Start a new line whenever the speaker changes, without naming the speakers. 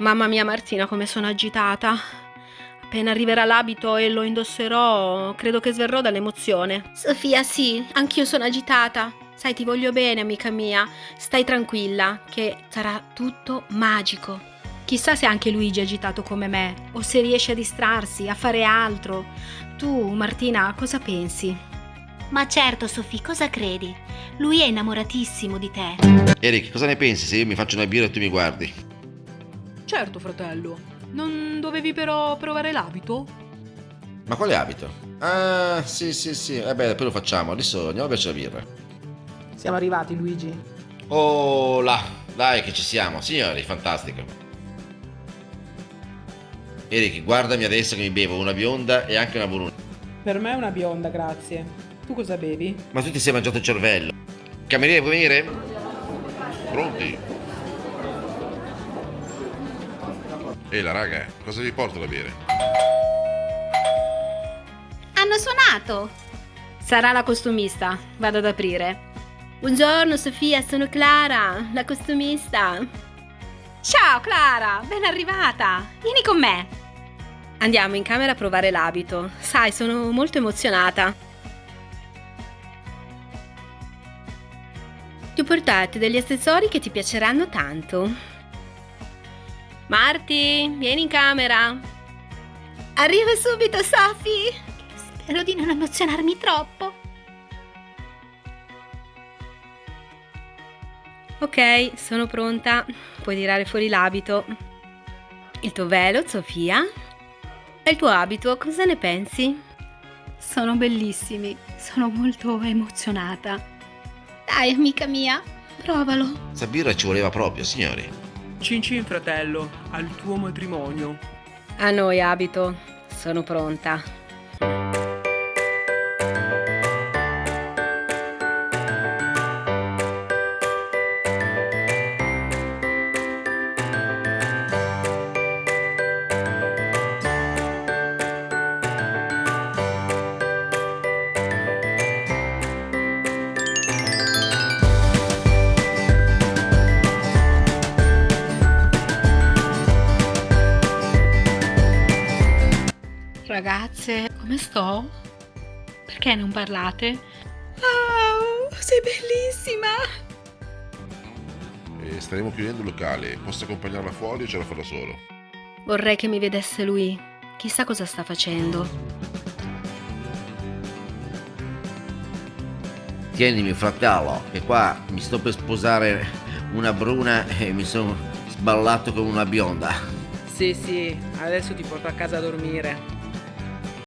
Mamma mia Martina come sono agitata. Appena arriverà l'abito e lo indosserò, credo che sverrò dall'emozione. Sofia, sì, anch'io sono agitata. Sai, ti voglio bene, amica mia. Stai tranquilla, che sarà tutto magico. Chissà se anche Luigi è agitato come me, o se riesce a distrarsi, a fare altro. Tu, Martina, cosa pensi?
Ma certo, Sofì, cosa credi? Lui è innamoratissimo di te.
Eric, cosa ne pensi se io mi faccio una birra e tu mi guardi?
Certo, fratello. Non dovevi però provare l'abito?
Ma quale abito? Ah, sì, sì, sì. Eh beh, poi lo facciamo. Adesso andiamo a berci la birra.
Siamo arrivati, Luigi.
Oh, là. Dai che ci siamo. Signori, fantastico. Eric, guardami adesso che mi bevo una bionda e anche una bruna.
Per me è una bionda, grazie. Tu cosa bevi?
Ma tu ti sei mangiato il cervello. Cameriere, vuoi venire?
Pronti? Ehi la raga, cosa vi porto da bere?
Hanno suonato!
Sarà la costumista. Vado ad aprire. Buongiorno Sofia, sono Clara, la costumista. Ciao Clara, ben arrivata. Vieni con me. Andiamo in camera a provare l'abito. Sai, sono molto emozionata. Ti ho portato degli accessori che ti piaceranno tanto. Marti, vieni in camera. Arrivo subito, Sophie.
Spero di non emozionarmi troppo.
Ok, sono pronta. Puoi tirare fuori l'abito. Il tuo velo, Sofia? E il tuo abito, cosa ne pensi?
Sono bellissimi. Sono molto emozionata. Dai, amica mia, provalo.
Sta ci voleva proprio, signori.
Cin cin fratello, al tuo matrimonio.
A noi abito, sono pronta. Ragazze, come sto? Perché non parlate? Wow, sei bellissima!
E staremo chiudendo il locale. Posso accompagnarla fuori o ce la fa da solo?
Vorrei che mi vedesse lui. Chissà cosa sta facendo.
Tienimi fratello, che qua mi sto per sposare una bruna e mi sono sballato con una bionda.
Sì, sì, adesso ti porto a casa a dormire.